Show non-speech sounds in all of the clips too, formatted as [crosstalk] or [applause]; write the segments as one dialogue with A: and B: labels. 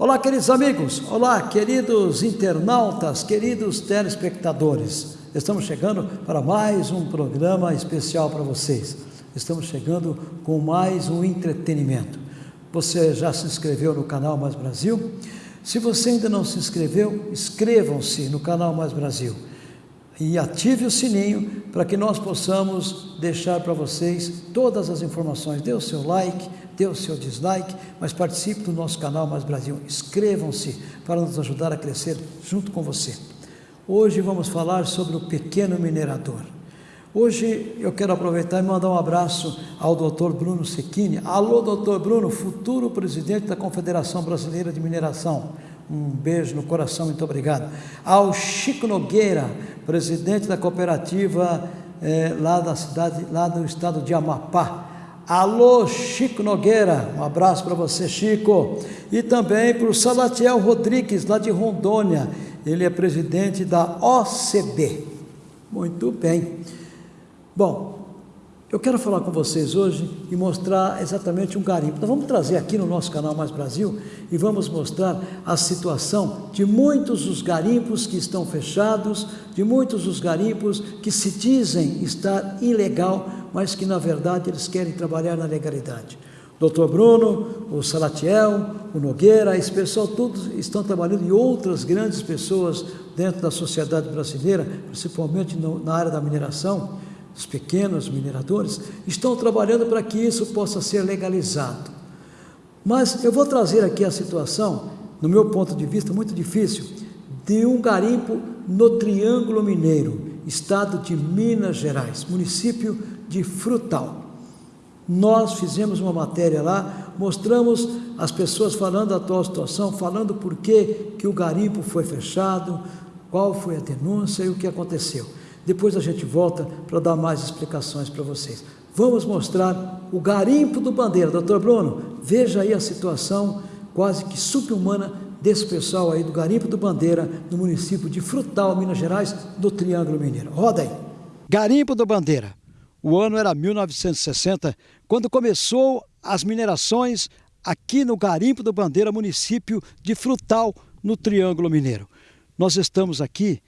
A: Olá, queridos amigos, olá, queridos internautas, queridos telespectadores. Estamos chegando para mais um programa especial para vocês. Estamos chegando com mais um entretenimento. Você já se inscreveu no canal Mais Brasil? Se você ainda não se inscreveu, inscrevam-se no canal Mais Brasil e ative o sininho para que nós possamos deixar para vocês todas as informações. Dê o seu like, dê o seu dislike, mas participe do nosso canal Mais Brasil. Inscrevam-se para nos ajudar a crescer junto com você. Hoje vamos falar sobre o pequeno minerador. Hoje eu quero aproveitar e mandar um abraço ao Dr. Bruno Secchini. Alô, Dr. Bruno, futuro presidente da Confederação Brasileira de Mineração. Um beijo no coração, muito obrigado. Ao Chico Nogueira, presidente da cooperativa eh, lá da cidade, lá do estado de Amapá. Alô, Chico Nogueira, um abraço para você, Chico. E também para o Salatiel Rodrigues, lá de Rondônia. Ele é presidente da OCB. Muito bem. Bom, eu quero falar com vocês hoje e mostrar exatamente um garimpo. Nós vamos trazer aqui no nosso canal Mais Brasil e vamos mostrar a situação de muitos dos garimpos que estão fechados, de muitos dos garimpos que se dizem estar ilegal mas que na verdade eles querem trabalhar na legalidade. Doutor Bruno, o Salatiel, o Nogueira, esse pessoal todos estão trabalhando e outras grandes pessoas dentro da sociedade brasileira, principalmente no, na área da mineração, os pequenos mineradores, estão trabalhando para que isso possa ser legalizado. Mas eu vou trazer aqui a situação, no meu ponto de vista, muito difícil, de um garimpo no Triângulo Mineiro, estado de Minas Gerais, município de Frutal. Nós fizemos uma matéria lá, mostramos as pessoas falando da atual situação, falando por que, que o garimpo foi fechado, qual foi a denúncia e o que aconteceu. Depois a gente volta para dar mais explicações para vocês. Vamos mostrar o garimpo do Bandeira. Doutor Bruno, veja aí a situação quase que subhumana desse pessoal aí do Garimpo do Bandeira, no município de Frutal, Minas Gerais, do Triângulo Mineiro. Roda aí. Garimpo do Bandeira. O ano era 1960, quando começou as minerações aqui no Garimpo do Bandeira, município de Frutal, no Triângulo Mineiro. Nós estamos aqui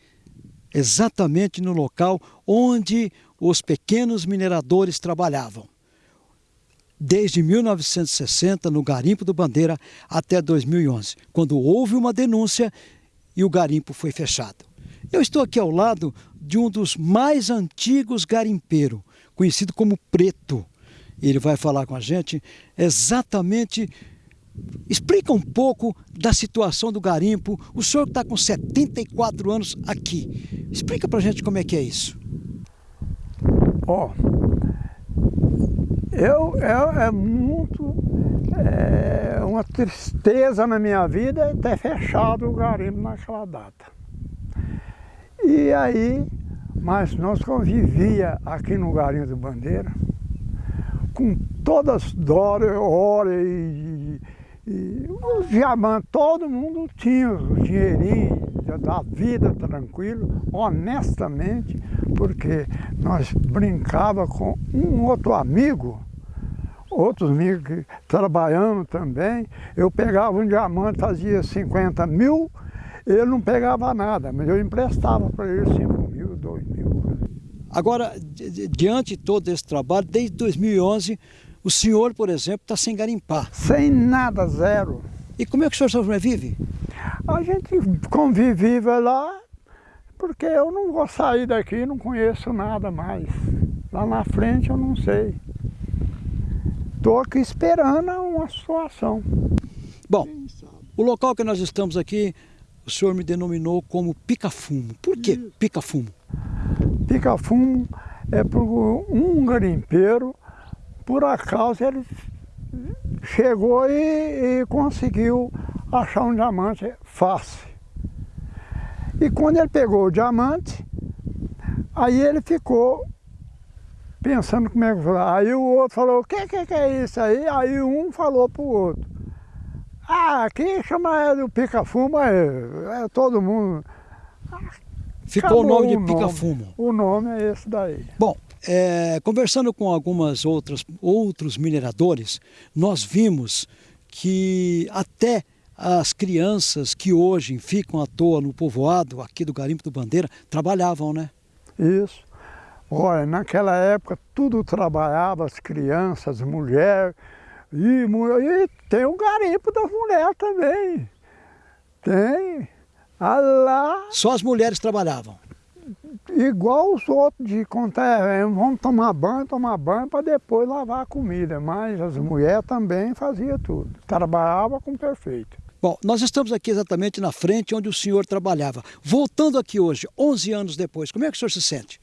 A: exatamente no local onde os pequenos mineradores trabalhavam. Desde 1960, no Garimpo do Bandeira, até 2011, quando houve uma denúncia e o garimpo foi fechado. Eu estou aqui ao lado de um dos mais antigos garimpeiros, conhecido como Preto. Ele vai falar com a gente exatamente. Explica um pouco da situação do garimpo. O senhor está com 74 anos aqui. Explica para a gente como é que é isso.
B: Ó, oh, eu, eu é muito é, uma tristeza na minha vida ter fechado o garimpo naquela data. E aí mas nós convivia aqui no Garinho do Bandeira com todas as dólares, hora e, e, os diamantes, todo mundo tinha o dinheirinho da vida tranquilo, honestamente, porque nós brincava com um outro amigo, outros amigos que trabalhando também, eu pegava um diamante, fazia 50 mil, ele não pegava nada, mas eu emprestava para ele 5 2 mil.
A: Agora, diante de todo esse trabalho, desde 2011, o senhor, por exemplo, está sem garimpar.
B: Sem nada, zero.
A: E como é que o senhor sobrevive?
B: A gente convive lá, porque eu não vou sair daqui, não conheço nada mais. Lá na frente eu não sei. Estou aqui esperando uma situação.
A: Bom, o local que nós estamos aqui, o senhor me denominou como pica-fumo. Por que pica-fumo?
B: Pica-fumo é por um garimpeiro, por acaso ele chegou e, e conseguiu achar um diamante fácil. E quando ele pegou o diamante, aí ele ficou pensando como é que foi. Aí o outro falou, o que, que, que é isso aí? Aí um falou para o outro, ah, aqui chama do pica-fumo, é, é todo mundo.
A: Ficou Acabou o nome de pica-fumo.
B: O nome é esse daí.
A: Bom, é, conversando com algumas outras outros mineradores, nós vimos que até as crianças que hoje ficam à toa no povoado, aqui do Garimpo do Bandeira, trabalhavam, né?
B: Isso. Olha, naquela época tudo trabalhava, as crianças, as mulheres, e, e tem o garimpo das mulheres também. Tem. Ah lá.
A: Só as mulheres trabalhavam?
B: Igual os outros de contar, é, vamos tomar banho, tomar banho para depois lavar a comida. Mas as mulheres também faziam tudo. Trabalhava com perfeito.
A: Bom, nós estamos aqui exatamente na frente onde o senhor trabalhava. Voltando aqui hoje, 11 anos depois, como é que o senhor se sente?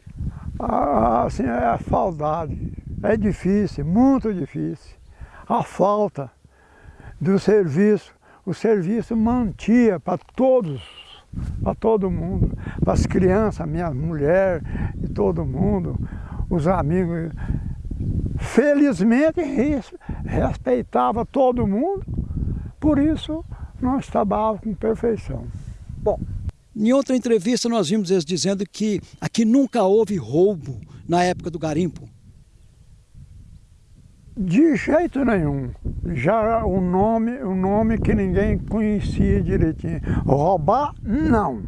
B: Ah, assim, é a saudade. É difícil, muito difícil. A falta do serviço. O serviço mantia para todos, para todo mundo, para as crianças, minha mulher e todo mundo, os amigos. Felizmente respeitava todo mundo, por isso nós trabalhávamos com perfeição.
A: Bom, em outra entrevista nós vimos eles dizendo que aqui nunca houve roubo na época do garimpo.
B: De jeito nenhum. Já o nome, o nome que ninguém conhecia direitinho. Roubar, não.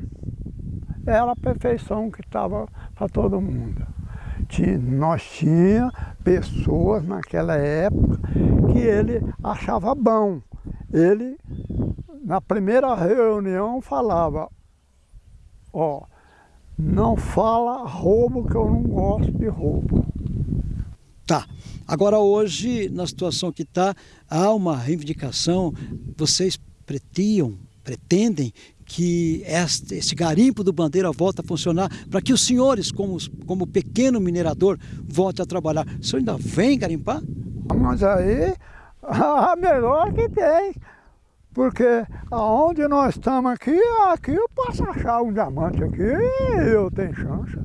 B: Era a perfeição que estava para todo mundo. Tinha, nós tinha pessoas naquela época que ele achava bom. Ele na primeira reunião falava, ó, não fala roubo que eu não gosto de roubo.
A: Tá. Agora hoje, na situação que está, há uma reivindicação, vocês pretiam, pretendem que este, esse garimpo do Bandeira volte a funcionar, para que os senhores, como, como pequeno minerador, volte a trabalhar. O senhor ainda vem garimpar?
B: Mas aí, [laughs] a melhor que tem. Porque aonde nós estamos aqui, aqui eu posso achar um diamante aqui eu tenho chance.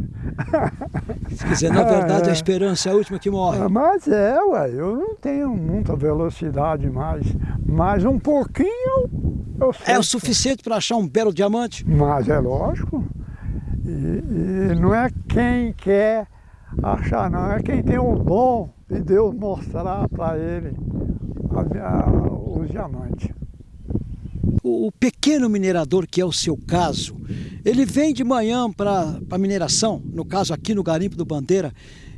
A: Quer dizer, na verdade, é. a esperança é a última que morre.
B: É, mas é, ué, eu não tenho muita velocidade mais, mas um pouquinho eu sei.
A: É o suficiente para achar um belo diamante?
B: Mas é lógico. E, e não é quem quer achar, não, é quem tem o dom de Deus mostrar para ele a, a, os diamantes
A: o, pequeno minerador, que é o seu caso, ele vem de manhã para a mineração, no caso aqui no Garimpo do Bandeira,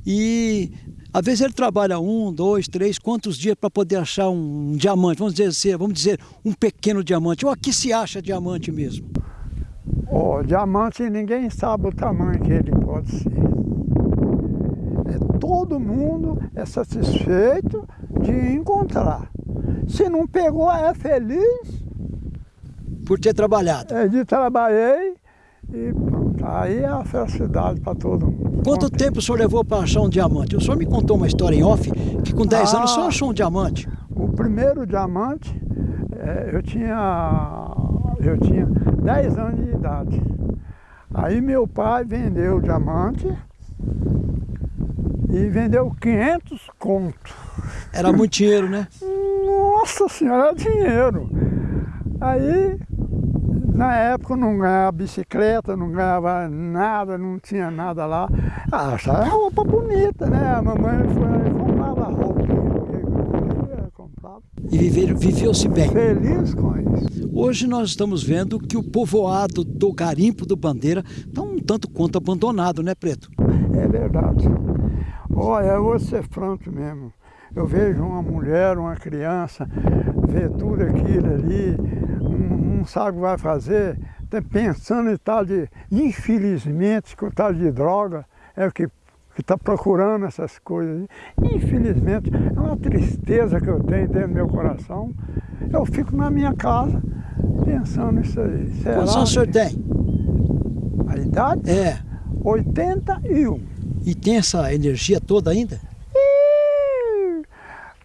A: e às vezes ele trabalha um, dois, três, quantos dias para poder achar um, diamante, vamos dizer, assim, vamos dizer um pequeno diamante, ou aqui se acha diamante mesmo?
B: O oh, diamante ninguém sabe o tamanho que ele pode ser. É, todo mundo é satisfeito de encontrar. Se não pegou, é feliz
A: por ter trabalhado?
B: É, de trabalhei e pronto. Aí é a felicidade para todo mundo.
A: Quanto Contente. tempo o senhor levou para achar um diamante? O senhor me contou uma história em off que com 10 ah, anos o senhor achou um diamante.
B: O primeiro diamante, é, eu tinha eu tinha 10 anos de idade. Aí meu pai vendeu o diamante e vendeu 500 contos.
A: Era muito dinheiro, né?
B: Nossa senhora, era dinheiro. Aí na época não ganhava bicicleta, não ganhava nada, não tinha nada lá. Ah, achava roupa bonita, né? A mamãe foi, comprava roupa comprava.
A: E viveu-se bem.
B: Feliz com isso.
A: Hoje nós estamos vendo que o povoado do Garimpo do Bandeira está um tanto quanto abandonado, né, Preto?
B: É verdade. Olha, eu vou ser franco mesmo. Eu vejo uma mulher, uma criança, ver tudo aquilo ali, não sabe o que vai fazer, está pensando em tal de, infelizmente, com tal de droga, é o que está procurando essas coisas. Infelizmente, é uma tristeza que eu tenho dentro do meu coração. Eu fico na minha casa pensando nisso aí.
A: Será Quantos anos o senhor tem?
B: A idade?
A: É.
B: 81.
A: E tem essa energia toda ainda?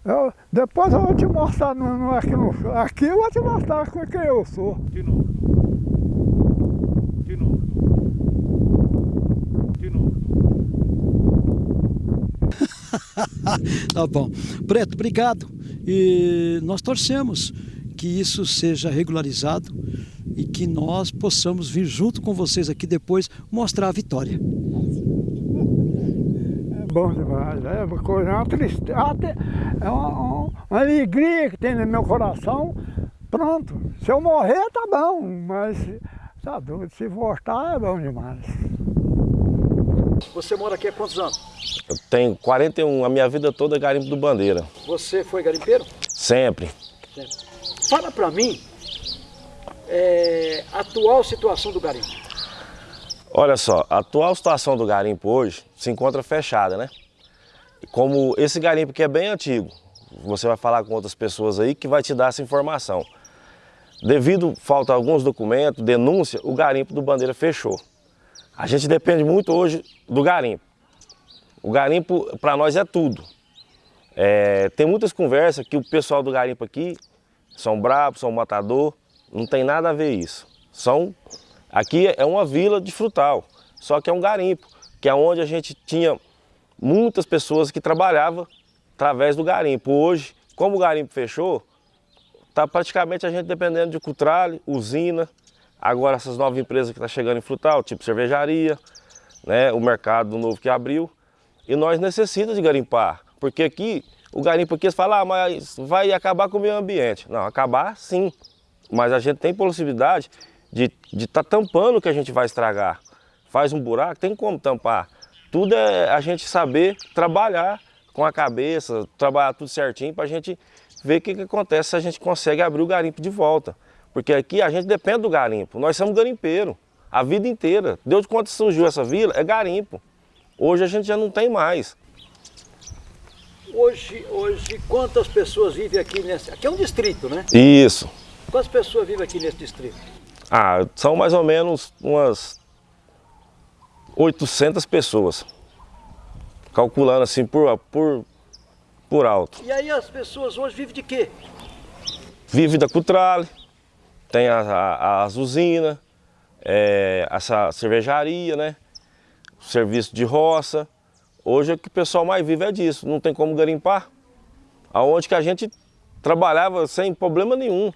B: Eu, depois eu vou te mostrar no, no, aqui, no, aqui eu vou te mostrar quem eu sou.
C: De novo. De novo. De novo. [laughs]
A: tá bom. Preto, obrigado. E nós torcemos que isso seja regularizado e que nós possamos vir junto com vocês aqui depois mostrar a vitória
B: bom demais. É uma coisa, é uma tristeza, é uma, uma, alegria que tem no meu coração
D: pronto. Se eu morrer, tá bom, mas tá doido, se voltar é bom demais.
A: Você mora aqui há quantos anos?
C: Eu tenho 41, a minha vida toda é garimpo do Bandeira.
A: Você foi garimpeiro?
C: Sempre.
A: Sempre. Fala para mim é, a atual situação do garimpo.
C: Olha só, a atual situação do garimpo hoje se encontra fechada, né? Como esse garimpo que é bem antigo, você vai falar com outras pessoas aí que vai te dar essa informação. Devido falta alguns documentos, denúncia, o garimpo do Bandeira fechou. A gente depende muito hoje do garimpo. O garimpo para nós é tudo. É, tem muitas conversas que o pessoal do garimpo aqui são bravos, são matador, não tem nada a ver isso. São, aqui é uma vila de frutal, só que é um garimpo, que é onde a gente tinha muitas pessoas que trabalhavam através do garimpo. Hoje, como o garimpo fechou, está praticamente a gente dependendo de cutrale, usina, Agora essas novas empresas que estão tá chegando em frutal, tipo cervejaria, né, o mercado novo que abriu. E nós necessitamos de garimpar, porque aqui, o garimpo aqui, falam, ah, mas vai acabar com o meio ambiente. Não, acabar sim, mas a gente tem possibilidade de estar tá tampando o que a gente vai estragar. Faz um buraco, tem como tampar. Tudo é a gente saber trabalhar com a cabeça, trabalhar tudo certinho para a gente ver o que, que acontece se a gente consegue abrir o garimpo de volta. Porque aqui a gente depende do garimpo. Nós somos garimpeiro a vida inteira. Desde quando surgiu essa vila, é garimpo. Hoje a gente já não tem mais.
A: Hoje, hoje quantas pessoas vivem aqui nesse... Aqui é um distrito, né?
C: Isso.
A: Quantas pessoas vivem aqui nesse distrito?
C: Ah, são mais ou menos umas 800 pessoas. Calculando assim por, por, por alto.
A: E aí as pessoas hoje vivem de quê?
C: Vivem da cutrale, tem a, a, as usinas, é, essa cervejaria, né? Serviço de roça. Hoje o que o pessoal mais vive é disso, não tem como garimpar. Aonde que a gente trabalhava sem problema nenhum.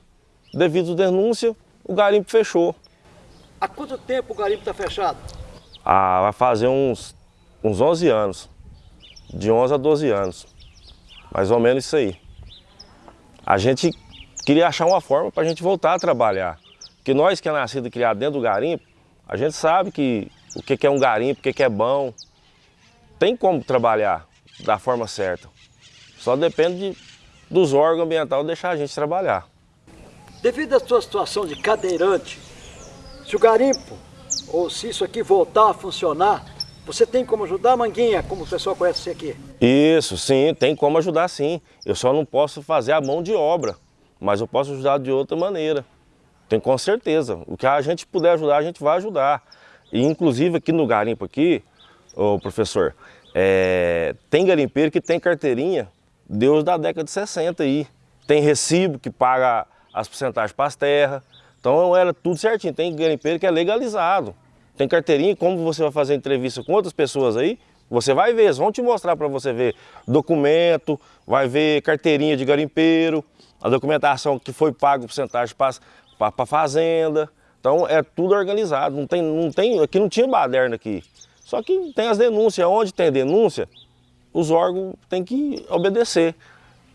C: Devido à denúncia, o garimpo fechou.
A: Há quanto tempo o garimpo está fechado?
C: Ah, vai fazer uns, uns 11 anos. De 11 a 12 anos. Mais ou menos isso aí. A gente queria achar uma forma para a gente voltar a trabalhar. Porque nós que é nascido e criado dentro do garimpo, a gente sabe que o que é um garimpo, o que é bom. Tem como trabalhar da forma certa. Só depende de, dos órgãos ambientais deixar a gente trabalhar.
A: Devido à sua situação de cadeirante, se o garimpo, ou se isso aqui voltar a funcionar, você tem como ajudar a Manguinha, como o pessoal conhece você aqui?
C: Isso, sim, tem como ajudar sim. Eu só não posso fazer a mão de obra mas eu posso ajudar de outra maneira. Tenho com certeza. O que a gente puder ajudar, a gente vai ajudar. E inclusive aqui no garimpo aqui, ô professor, é, tem garimpeiro que tem carteirinha Deus da década de 60 aí. Tem recibo que paga as porcentagens para as terras. Então era tudo certinho. Tem garimpeiro que é legalizado. Tem carteirinha, como você vai fazer entrevista com outras pessoas aí, você vai ver, eles vão te mostrar para você ver documento, vai ver carteirinha de garimpeiro, a documentação que foi pago porcentagem para a fazenda. Então é tudo organizado, não tem, não tem, aqui não tinha baderna aqui. Só que tem as denúncias, onde tem denúncia, os órgãos têm que obedecer.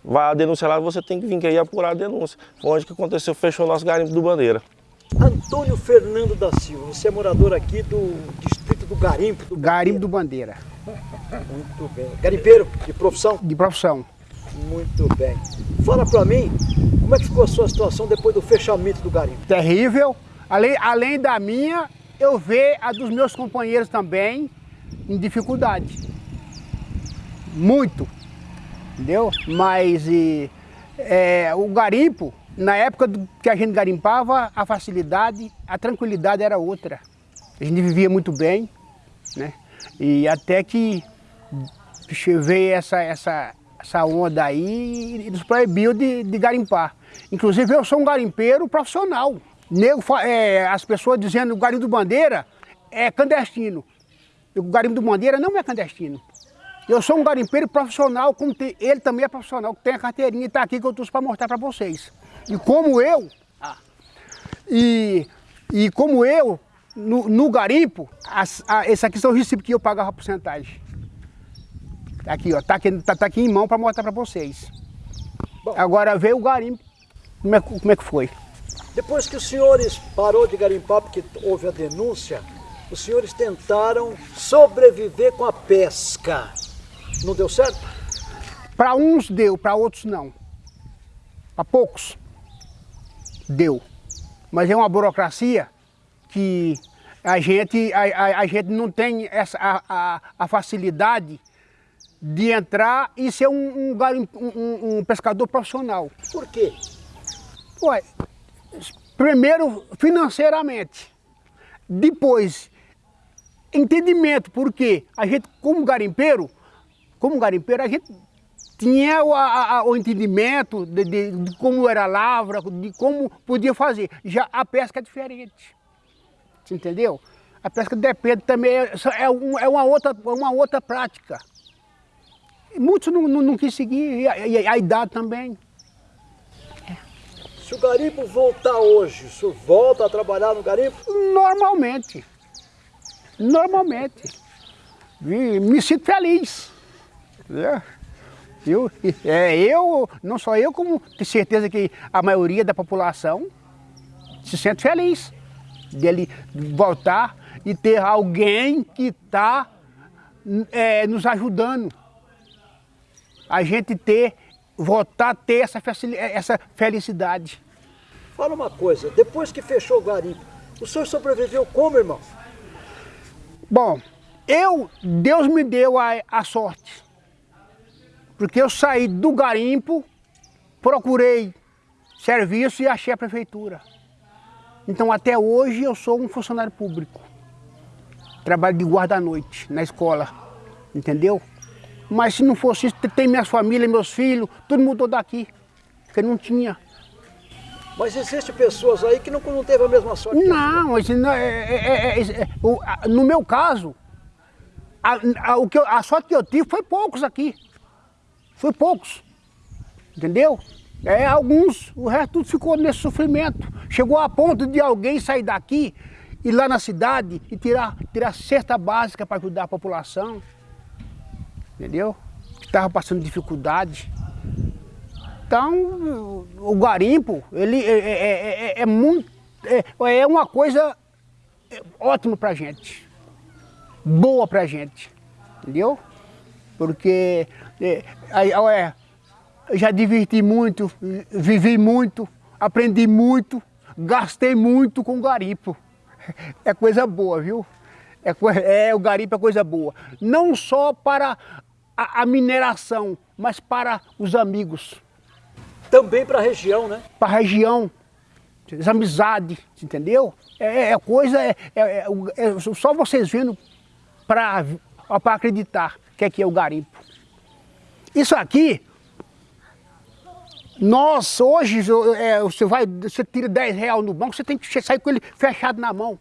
C: Vai a denúncia lá, você tem que vir aqui apurar a denúncia. Foi onde que aconteceu, fechou o nosso garimpo do Bandeira.
A: Antônio Fernando da Silva, você é morador aqui do distrito do Garimpo do
D: Garimpo do Bandeira.
A: Muito bem. Garimpeiro de profissão?
D: De profissão.
A: Muito bem. Fala para mim, como é que ficou a sua situação depois do fechamento do garimpo?
D: Terrível. Além, além da minha, eu vejo a dos meus companheiros também em dificuldade. Muito. Entendeu? Mas e, é, o garimpo, na época do, que a gente garimpava, a facilidade, a tranquilidade era outra. A gente vivia muito bem, né? E até que veio essa, essa, essa onda aí e nos proibiu de, de garimpar. Inclusive eu sou um garimpeiro profissional. Nego, é, as pessoas dizendo que o garimpo do Bandeira é clandestino. O garimpo do Bandeira não é clandestino. Eu sou um garimpeiro profissional, como tem, ele também é profissional, que tem a carteirinha e está aqui que eu trouxe para mostrar para vocês. E como eu, ah. e, e como eu, no, no garimpo, as, a, esse aqui são os recibos que eu pagava a porcentagem. Aqui, ó, tá aqui, tá, tá aqui em mão para mostrar para vocês. Bom, Agora veio o garimpo. como é, como é que foi.
A: Depois que os senhores parou de garimpar, porque houve a denúncia, os senhores tentaram sobreviver com a pesca. Não deu certo?
D: Para uns deu, para outros não. Para poucos deu. Mas é uma burocracia que a gente, a, a, a gente não tem essa, a, a, facilidade de entrar e ser um, um, um, um pescador profissional.
A: Por quê?
D: Ué, primeiro financeiramente, depois entendimento, porque a gente como garimpeiro, como garimpeiro, a gente tinha o, a, o entendimento de, de, de, como era a lavra, de como podia fazer. Já a pesca é diferente. Você entendeu? A pesca depende também, é, é, um, é uma, outra, uma outra prática. Muitos não, não, não quis seguir, e a, e a idade também.
A: Se o garimpo voltar hoje, o senhor volta a trabalhar no garimpo?
D: Normalmente. Normalmente. Me, me sinto feliz. É. Eu, é, eu, não só eu, como tenho certeza que a maioria da população se sente feliz dele voltar e ter alguém que está é, nos ajudando. A gente ter, voltar a ter essa, essa felicidade.
A: Fala uma coisa, depois que fechou o garimpo, o senhor sobreviveu como, irmão?
D: Bom, eu, Deus me deu a, a sorte. Porque eu saí do garimpo, procurei serviço e achei a prefeitura. Então até hoje eu sou um funcionário público. Trabalho de guarda-noite na escola, entendeu? Mas se não fosse isso, tem minhas famílias, meus filhos, tudo mudou daqui, porque não tinha.
A: Mas existem pessoas aí que não, não teve a mesma sorte?
D: Não, é, é, é, no meu caso, a, a, o que eu, a sorte que eu tive foi poucos aqui. Foi poucos, entendeu? É, alguns, o resto tudo ficou nesse sofrimento. Chegou a ponto de alguém sair daqui, ir lá na cidade e tirar, tirar cesta básica para ajudar a população. Entendeu? Que estava passando dificuldade. Então, o garimpo, ele é, é, é, é muito, é, é uma coisa ótima para gente, boa para gente, entendeu? Porque é, é, já diverti muito, vivi muito, aprendi muito, gastei muito com garimpo. [laughs] É coisa boa, viu? É, é, o garimpo é coisa boa. Não só para a, a mineração, mas para os amigos.
A: Também para a região, né?
D: Para a região, as amizades, entendeu? É, é coisa, é, é, é, só vocês vendo para acreditar que aqui é o garimpo. Isso aqui, nós hoje, é, você vai, você tira 10 reais no banco, você tem que sair com ele fechado na mão.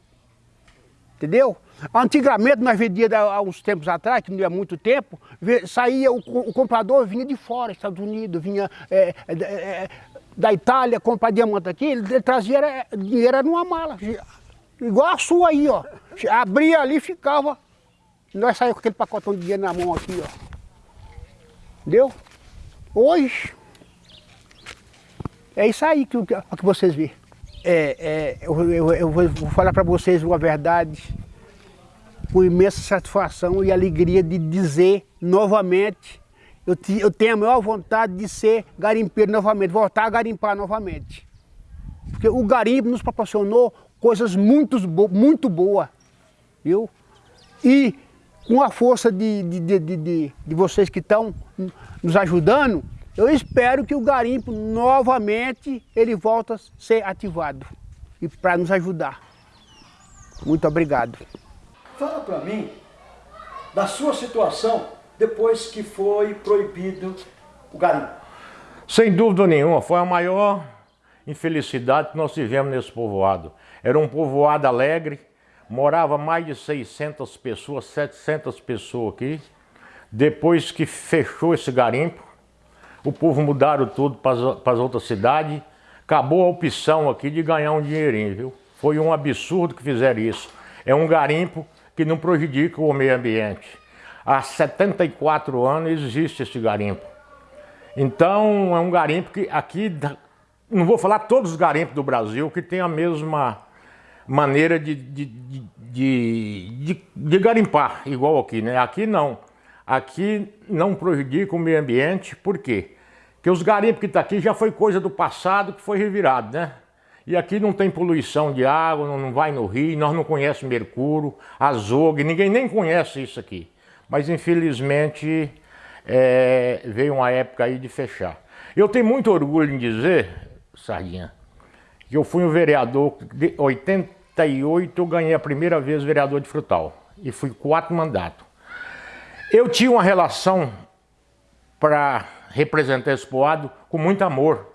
D: Entendeu? Antigamente, nós vendíamos há uns tempos atrás, que não é muito tempo, saía, o, o comprador vinha de fora, Estados Unidos, vinha é, é, é, da Itália, comprar diamante aqui, ele, ele trazia era, dinheiro numa mala, igual a sua aí, ó. Abria ali e ficava. Nós saímos com aquele pacotão de dinheiro na mão aqui, ó. Entendeu? Hoje, é isso aí que, que, vocês vê. É, é, eu, eu, eu vou falar para vocês uma verdade com imensa satisfação e alegria de dizer novamente, eu, te, eu tenho a maior vontade de ser garimpeiro novamente, voltar a garimpar novamente. Porque o garimpo nos proporcionou coisas muito, muito boas, viu? E com a força de, de, de, de, de vocês que estão nos ajudando, eu espero que o garimpo novamente ele volta a ser ativado e para nos ajudar. Muito obrigado.
A: Fala para mim da sua situação depois que foi proibido o garimpo.
E: Sem dúvida nenhuma, foi a maior infelicidade que nós tivemos nesse povoado. Era um povoado alegre, morava mais de 600 pessoas, 700 pessoas aqui. Depois que fechou esse garimpo, o povo mudaram tudo para as outras cidades, acabou a opção aqui de ganhar um dinheirinho, viu? Foi um absurdo que fizeram isso. É um garimpo que não prejudica o meio ambiente. Há 74 anos existe esse garimpo. Então é um garimpo que aqui não vou falar todos os garimpos do Brasil que têm a mesma maneira de, de, de, de, garimpar, igual aqui, né? Aqui não. Aqui não prejudica o meio ambiente, por quê? Porque os garimpos que estão tá aqui já foi coisa do passado que foi revirado, né? E aqui não tem poluição de água, não vai no rio, nós não conhecemos mercúrio, azogue, ninguém nem conhece isso aqui. Mas infelizmente é, veio uma época aí de fechar. Eu tenho muito orgulho em dizer, Sardinha, que eu fui um vereador, de 88 eu ganhei a primeira vez vereador de Frutal. E fui quatro mandatos. Eu tinha uma relação para representar esse poado com muito amor.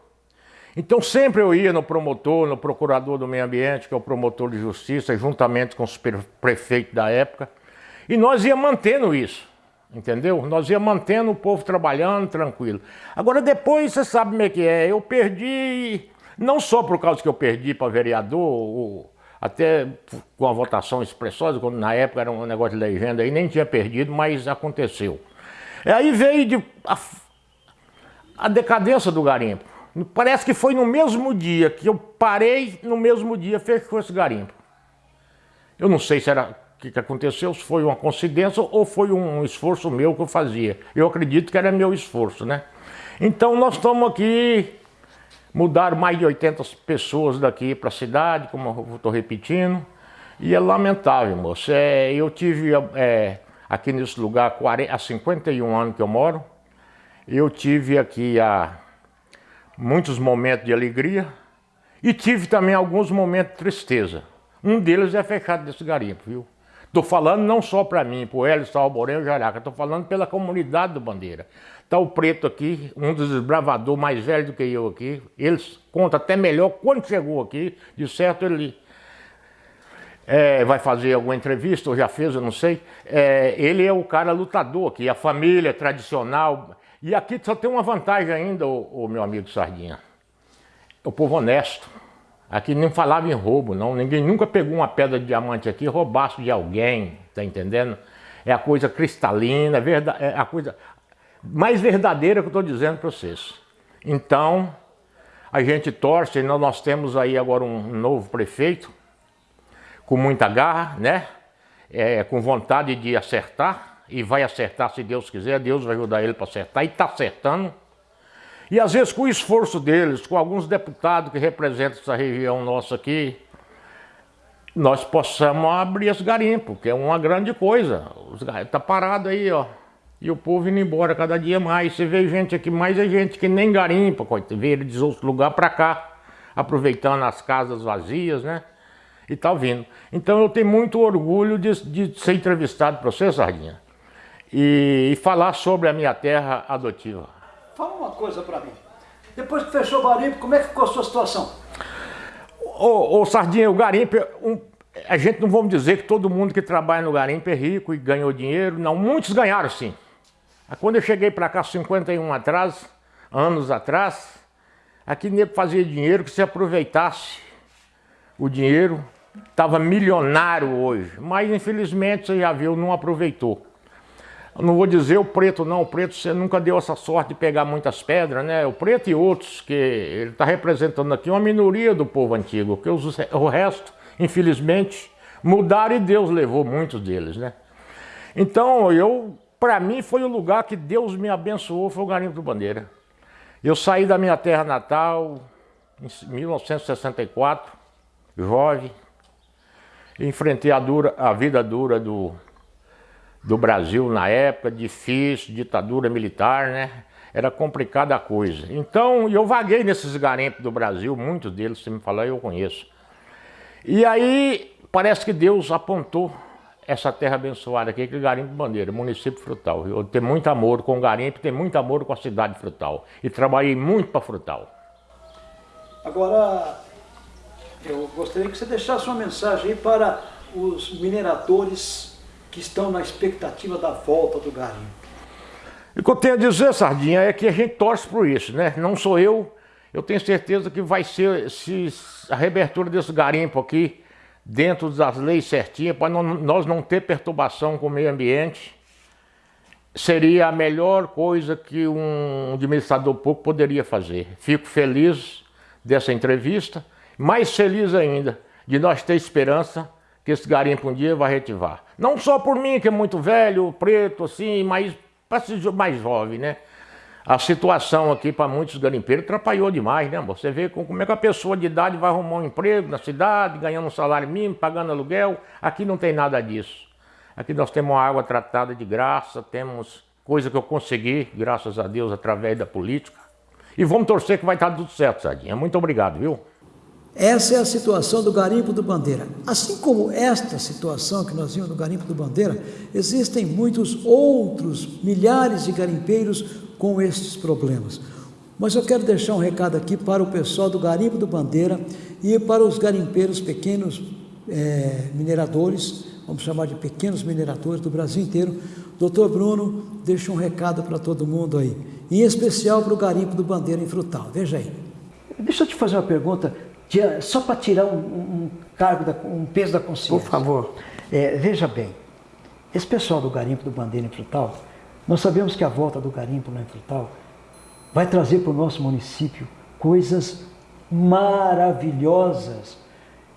E: Então sempre eu ia no promotor, no procurador do meio ambiente, que é o promotor de justiça, juntamente com os prefeitos da época, e nós ia mantendo isso, entendeu? Nós ia mantendo o povo trabalhando tranquilo. Agora depois você sabe como é que é, eu perdi, não só por causa que eu perdi para vereador, até com a votação expressosa, quando na época era um negócio de legenda aí, nem tinha perdido, mas aconteceu. E aí veio de, a, a decadência do garimpo. Parece que foi no mesmo dia que eu parei, no mesmo dia fechou esse garimpo. Eu não sei se era o que, que aconteceu, se foi uma coincidência ou foi um esforço meu que eu fazia. Eu acredito que era meu esforço, né? Então nós estamos aqui, mudaram mais de 80 pessoas daqui para a cidade, como eu estou repetindo, e é lamentável, moço. É, eu tive é, aqui nesse lugar 40, há 51 anos que eu moro, eu tive aqui há muitos momentos de alegria e tive também alguns momentos de tristeza. Um deles é fechado desse garimpo, viu? Estou falando não só para mim, para o Hélio Salborém e Jaraca, estou falando pela comunidade do Bandeira. Está o Preto aqui, um dos desbravadores mais velhos do que eu aqui. Eles conta até melhor quando chegou aqui. De certo, ele é, vai fazer alguma entrevista, ou já fez, eu não sei. É, ele é o cara lutador aqui, a família tradicional. E aqui só tem uma vantagem ainda, o, meu amigo Sardinha. O povo honesto. Aqui nem falava em roubo, não. Ninguém nunca pegou uma pedra de diamante aqui roubasse de alguém, tá entendendo? É a coisa cristalina, é, é a coisa mais verdadeira que eu estou dizendo para vocês. Então, a gente torce, nós temos aí agora um novo prefeito, com muita garra, né? É, com vontade de acertar, e vai acertar se Deus quiser, Deus vai ajudar ele para acertar e está acertando. E às vezes com o esforço deles, com alguns deputados que representam essa região nossa aqui, nós possamos abrir esse garimpo, que é uma grande coisa. Está parado aí, ó. E o povo indo embora cada dia mais. Você vê gente aqui, mais é gente que nem garimpa, vê ele de outro lugar para cá, aproveitando as casas vazias, né? E tá vindo. Então eu tenho muito orgulho de, de ser entrevistado para você, Sardinha e, e falar sobre a minha terra adotiva.
A: Fala uma coisa para mim. Depois que fechou o garimpo, como é que ficou a sua situação?
E: Ô, ô Sardinha, o garimpo, um, a gente não vamos dizer que todo mundo que trabalha no garimpo é rico e ganhou dinheiro. Não, muitos ganharam sim. Quando eu cheguei para cá, 51 atrás, anos atrás, aqui nem fazia dinheiro que se aproveitasse o dinheiro, estava milionário hoje. Mas infelizmente, você já viu, não aproveitou. Não vou dizer o preto não, o preto você nunca deu essa sorte de pegar muitas pedras, né? O preto e outros, que ele está representando aqui uma minoria do povo antigo, que os, o resto, infelizmente, mudaram e Deus levou muitos deles, né? Então, eu, para mim, foi o lugar que Deus me abençoou, foi o Garimpo do Bandeira. Eu saí da minha terra natal em 1964, jovem, enfrentei a, dura, a vida dura do do Brasil na época, difícil, ditadura militar, né? Era complicada a coisa. Então, eu vaguei nesses garimpos do Brasil, muitos deles, se me falar, eu conheço. E aí, parece que Deus apontou essa terra abençoada aqui, que é Garimpo Bandeira, município Frutal. Eu tenho muito amor com o garimpo, tenho muito amor com a cidade Frutal. E trabalhei muito para Frutal.
A: Agora, eu gostaria que você deixasse uma mensagem aí para os mineradores que estão na expectativa da volta do garimpo.
E: E o que eu tenho a dizer, Sardinha, é que a gente torce por isso, né? Não sou eu, eu tenho certeza que vai ser se a reabertura desse garimpo aqui, dentro das leis certinhas, para nós não ter perturbação com o meio ambiente, seria a melhor coisa que um administrador público poderia fazer. Fico feliz dessa entrevista. Mais feliz ainda de nós ter esperança que esse garimpo um dia vai retivar. Não só por mim, que é muito velho, preto, assim, mas para mais jovem, né? A situação aqui para muitos garimpeiros atrapalhou demais, né? Você vê como é que a pessoa de idade vai arrumar um emprego na cidade, ganhando um salário mínimo, pagando aluguel. Aqui não tem nada disso. Aqui nós temos água tratada de graça, temos coisa que eu consegui, graças a Deus, através da política. E vamos torcer que vai estar tudo certo, Sardinha. Muito obrigado, viu?
A: Essa é a situação do garimpo do Bandeira. Assim como esta situação que nós vimos no garimpo do Bandeira, existem muitos outros milhares de garimpeiros com estes problemas. Mas eu quero deixar um recado aqui para o pessoal do garimpo do Bandeira e para os garimpeiros pequenos é, mineradores, vamos chamar de pequenos mineradores do Brasil inteiro. Doutor Bruno, deixa um recado para todo mundo aí, em especial para o garimpo do Bandeira em Frutal. Veja aí. Deixa eu te fazer uma pergunta só para tirar um, um cargo, da, um peso da consciência.
F: Por favor.
A: É, veja bem, esse pessoal do garimpo do Bandeira em Frutal, nós sabemos que a volta do garimpo lá em Frutal vai trazer para o nosso município coisas maravilhosas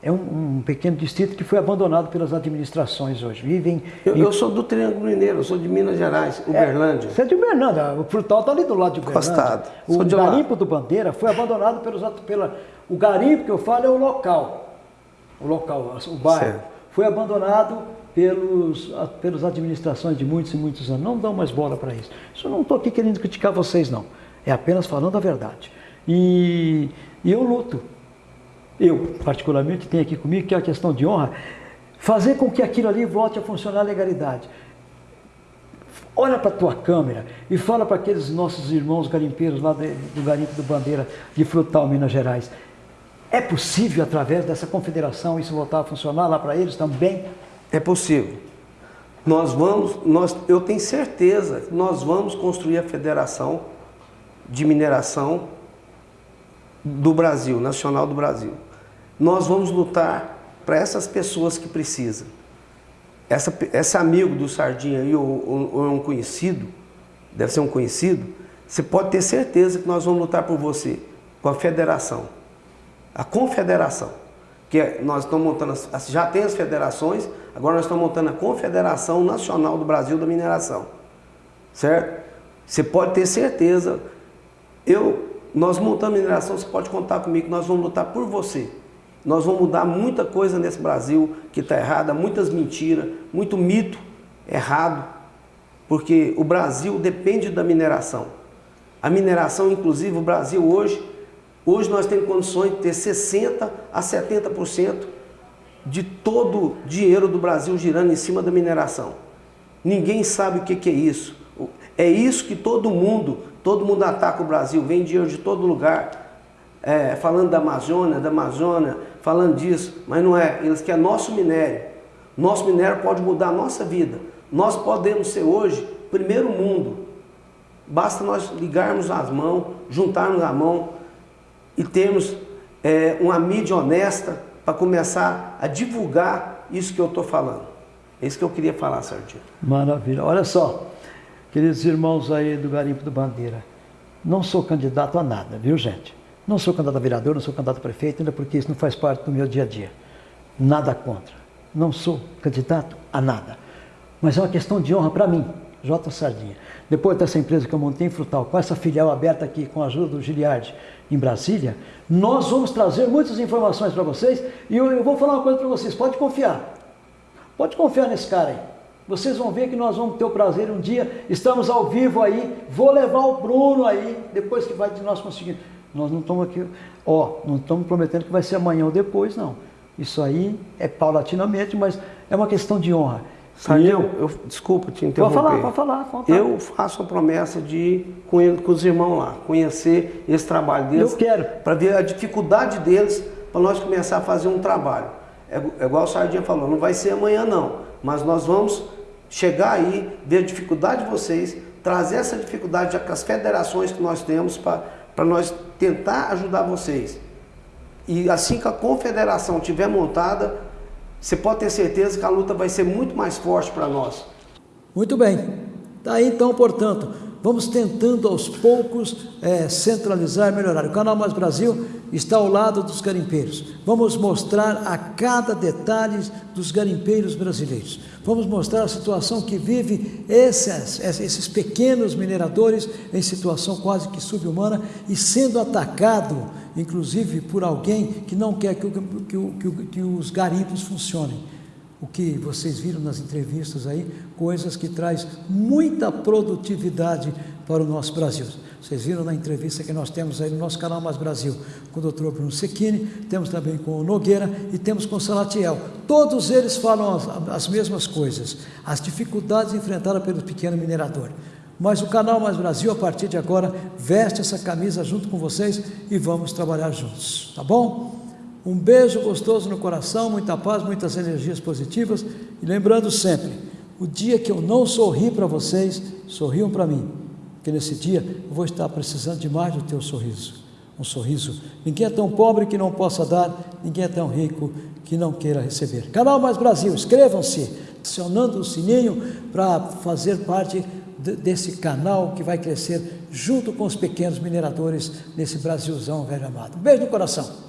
A: é um, um, pequeno distrito que foi abandonado pelas administrações hoje. Vivem.
F: Eu, em... eu sou do Triângulo Mineiro, eu sou de Minas Gerais, é, Uberlândia.
A: É, você é de Uberlândia, o frutal está ali do lado de Uberlândia. Costado. O sou garimpo do Bandeira foi abandonado pelos. Pela, o garimpo que eu falo é o local. O local, o bairro. Certo. Foi abandonado pelos, pelas administrações de muitos e muitos anos. Não dão mais bola para isso. Isso eu não estou aqui querendo criticar vocês, não. É apenas falando a verdade. E, e eu luto eu particularmente tenho aqui comigo, que é a questão de honra, fazer com que aquilo ali volte a funcionar a legalidade. Olha para a tua câmera e fala para aqueles nossos irmãos garimpeiros lá do Garimpo do Bandeira de Frutal, Minas Gerais. É possível, através dessa confederação, isso voltar a funcionar lá para eles também?
F: É possível. Nós vamos, nós, eu tenho certeza que nós vamos construir a federação de mineração do Brasil, nacional do Brasil nós vamos lutar para essas pessoas que precisam. Essa, esse amigo do Sardinha aí, ou, ou, um conhecido, deve ser um conhecido, você pode ter certeza que nós vamos lutar por você, com a federação, a confederação, que nós estamos montando, já tem as federações, agora nós estamos montando a Confederação Nacional do Brasil da Mineração, certo? Você pode ter certeza, eu, nós montando mineração, você pode contar comigo, nós vamos lutar por você. Nós vamos mudar muita coisa nesse Brasil que está errada, muitas mentiras, muito mito errado, porque o Brasil depende da mineração. A mineração, inclusive, o Brasil hoje, hoje nós temos condições de ter 60% a 70% de todo o dinheiro do Brasil girando em cima da mineração. Ninguém sabe o que é isso. É isso que todo mundo, todo mundo ataca o Brasil, vem dinheiro de todo lugar é, falando da Amazônia, da Amazônia, falando disso, mas não é. Eles querem nosso minério. Nosso minério pode mudar a nossa vida. Nós podemos ser hoje primeiro mundo. Basta nós ligarmos as mãos, juntarmos a mão e termos é, uma mídia honesta para começar a divulgar isso que eu estou falando. É isso que eu queria falar, Sardinha.
A: Maravilha. Olha só, queridos irmãos aí do Garimpo do Bandeira, não sou candidato a nada, viu gente? Não sou candidato a vereador, não sou candidato a prefeito, ainda porque isso não faz parte do meu dia a dia. Nada contra. Não sou candidato a nada. Mas é uma questão de honra para mim, J. Sardinha. Depois dessa empresa que eu montei em Frutal, com essa filial aberta aqui, com a ajuda do Giliardi, em Brasília, nós vamos trazer muitas informações para vocês e eu, eu, vou falar uma coisa para vocês, pode confiar. Pode confiar nesse cara aí. Vocês vão ver que nós vamos ter o prazer um dia, estamos ao vivo aí, vou levar o Bruno aí, depois que vai de nós conseguir. Nós não estamos aqui, ó, não estamos prometendo que vai ser amanhã ou depois, não. Isso aí é paulatinamente, mas é uma questão de honra.
F: Sabe, eu, eu, desculpa te interromper.
A: Pode falar, pode falar. Pode
F: eu faço a promessa de ir com, ele, com os irmãos lá, conhecer esse trabalho deles.
A: Eu quero.
F: Para ver a dificuldade deles, para nós começar a fazer um trabalho. É, é igual o Sardinha falou, não vai ser amanhã não, mas nós vamos chegar aí, ver a dificuldade de vocês, trazer essa dificuldade com as federações que nós temos para para nós tentar ajudar vocês. E assim que a confederação estiver montada, você pode ter certeza que a luta vai ser muito mais forte para nós.
A: Muito bem. Está aí então, portanto, vamos tentando aos poucos é, centralizar melhorar. O Canal Mais Brasil está ao lado dos garimpeiros. Vamos mostrar a cada detalhe dos garimpeiros brasileiros. Vamos mostrar a situação que vive esses, esses pequenos mineradores em situação quase que subhumana e sendo atacado, inclusive por alguém que não quer que, que, que, que os garimpos funcionem o que vocês viram nas entrevistas aí, coisas que traz muita produtividade para o nosso Brasil. Vocês viram na entrevista que nós temos aí no nosso canal Mais Brasil com o Dr. Bruno Secchini, temos também com o Nogueira e temos com o Salatiel. Todos eles falam as, as mesmas coisas, as dificuldades enfrentadas pelo pequeno minerador. Mas o canal Mais Brasil, a partir de agora, veste essa camisa junto com vocês e vamos trabalhar juntos, tá bom? Um beijo gostoso no coração, muita paz, muitas energias positivas e lembrando sempre, o dia que eu não sorri para vocês, sorriam para mim, porque nesse dia eu vou estar precisando demais do teu sorriso. Um sorriso. Ninguém é tão pobre que não possa dar, ninguém é tão rico que não queira receber. Canal Mais Brasil, inscrevam-se, acionando o sininho para fazer parte desse canal que vai crescer junto com os pequenos mineradores nesse Brasilzão velho amado. Beijo no coração.